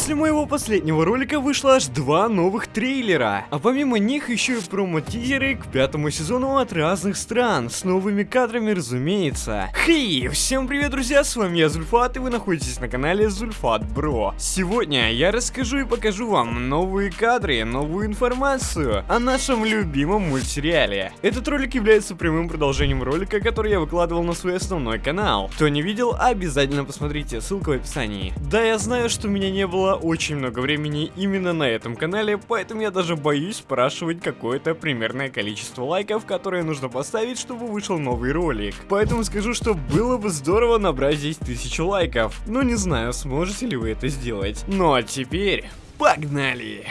После моего последнего ролика вышло аж два новых трейлера, а помимо них еще и промо-тизеры к пятому сезону от разных стран, с новыми кадрами разумеется. Хей, всем привет друзья, с вами я Зульфат и вы находитесь на канале Зульфат Бро. Сегодня я расскажу и покажу вам новые кадры, новую информацию о нашем любимом мультсериале. Этот ролик является прямым продолжением ролика, который я выкладывал на свой основной канал. Кто не видел, обязательно посмотрите, ссылка в описании. Да, я знаю, что меня не было было очень много времени именно на этом канале, поэтому я даже боюсь спрашивать какое-то примерное количество лайков, которое нужно поставить, чтобы вышел новый ролик. Поэтому скажу, что было бы здорово набрать здесь тысячу лайков, но не знаю, сможете ли вы это сделать. Ну а теперь, погнали!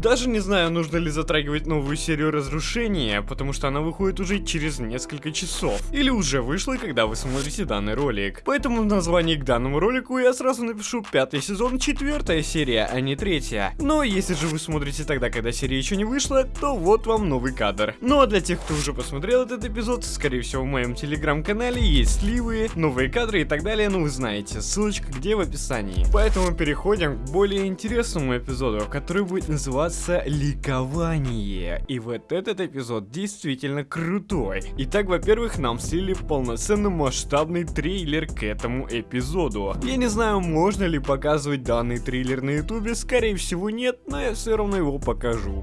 Даже не знаю, нужно ли затрагивать новую серию разрушения, потому что она выходит уже через несколько часов. Или уже вышла, когда вы смотрите данный ролик. Поэтому в названии к данному ролику я сразу напишу пятый сезон, четвертая серия, а не третья. Но если же вы смотрите тогда, когда серия еще не вышла, то вот вам новый кадр. Ну а для тех, кто уже посмотрел этот эпизод, скорее всего в моем телеграм-канале есть сливы, новые кадры и так далее, ну вы знаете, ссылочка где в описании. Поэтому переходим к более интересному эпизоду, который будет называться называться «Ликование». И вот этот эпизод действительно крутой. Итак, во-первых, нам слили полноценный масштабный трейлер к этому эпизоду. Я не знаю, можно ли показывать данный трейлер на ютубе, скорее всего нет, но я все равно его покажу.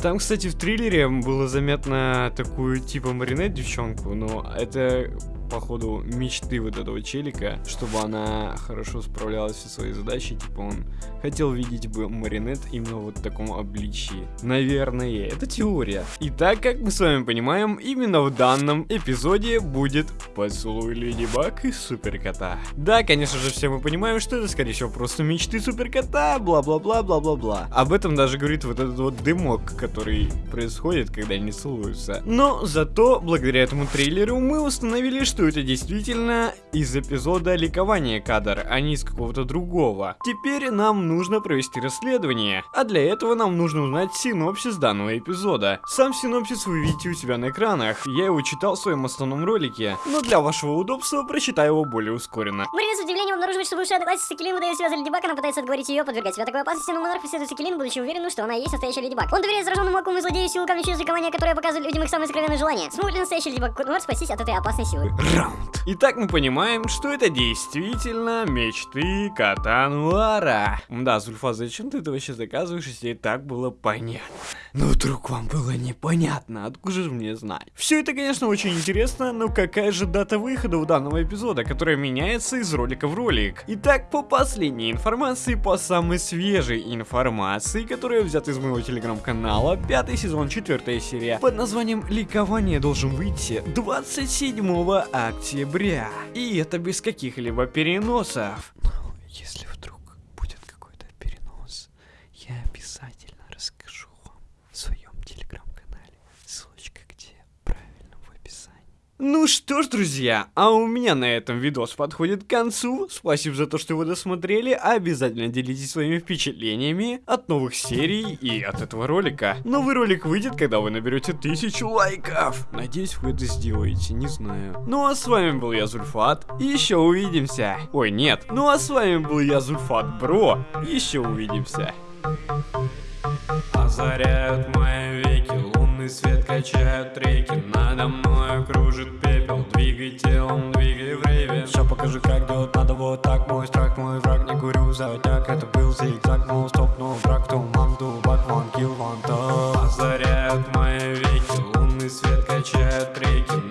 Там, кстати, в триллере было заметно такую типа маринет девчонку, но это походу, мечты вот этого челика, чтобы она хорошо справлялась со своей задачей, типа он хотел видеть бы Маринет именно вот в таком обличии. Наверное, это теория. И так, как мы с вами понимаем, именно в данном эпизоде будет поцелуй Леди Баг и Суперкота. Да, конечно же, все мы понимаем, что это, скорее всего, просто мечты Суперкота, бла-бла-бла, бла-бла-бла. Об этом даже говорит вот этот вот дымок, который происходит, когда они целуются. Но зато, благодаря этому трейлеру, мы установили, что что это действительно из эпизода ликования кадр, а не из какого-то другого. Теперь нам нужно провести расследование, а для этого нам нужно узнать синопсис данного эпизода. Сам синопсис вы видите у себя на экранах, я его читал в своем основном ролике, но для вашего удобства прочитаю его более ускоренно. Марина с удивлением обнаруживает, что бывшая одноклассница Келин выдает себя за Леди Баг, она пытается отговорить ее подвергать себя такой опасности, но монарх преследует Келин, будучи уверенным, что она и есть настоящая Леди Баг. Он доверяет зараженному вакууму злодею силу камня через которое показывает людям их самые сокровенные желания. Смогут ли настоящий Леди Баг Нуар спастись от этой опасной силы? Раунд. Итак, мы понимаем, что это действительно мечты кота Нуара. Да, Зульфа, зачем ты это вообще заказываешь, если и так было понятно? Ну, вдруг вам было непонятно, откуда же мне знать? Все это, конечно, очень интересно, но какая же дата выхода у данного эпизода, которая меняется из ролика в ролик? Итак, по последней информации, по самой свежей информации, которая взята из моего телеграм-канала, пятый сезон, четвертая серия, под названием «Ликование» должен выйти 27 октября. И это без каких-либо переносов. Но если вдруг будет какой-то перенос, я обязательно расскажу вам в своем телеграм-канале. Ссылочка где? Правильно, в описании. Ну что ж, друзья, а у меня на этом видос подходит к концу. Спасибо за то, что вы досмотрели. Обязательно делитесь своими впечатлениями от новых серий и от этого ролика. Новый ролик выйдет, когда вы наберете тысячу лайков. Надеюсь, вы это сделаете, не знаю. Ну а с вами был я, Зульфат. Еще увидимся. Ой, нет. Ну а с вами был я, Зульфат Бро. Еще увидимся. Озаряют мои веки, лунный свет качают реки Надо мной кружит вот так мой страх, мой враг, не курю затяг Это был зигзаг, но стоп, но враг, туман, дубак, ван, килл, ван, Озаряют мои веки, лунный свет качает реки.